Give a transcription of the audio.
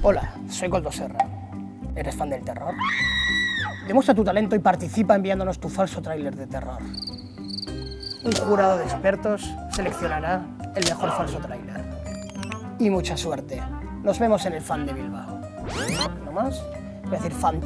Hola, soy Coldo Serra. ¿Eres fan del terror? Demuestra tu talento y participa enviándonos tu falso tráiler de terror. Un jurado de expertos seleccionará el mejor falso tráiler. Y mucha suerte. Nos vemos en el fan de Bilbao. ¿No más? Voy a decir fan.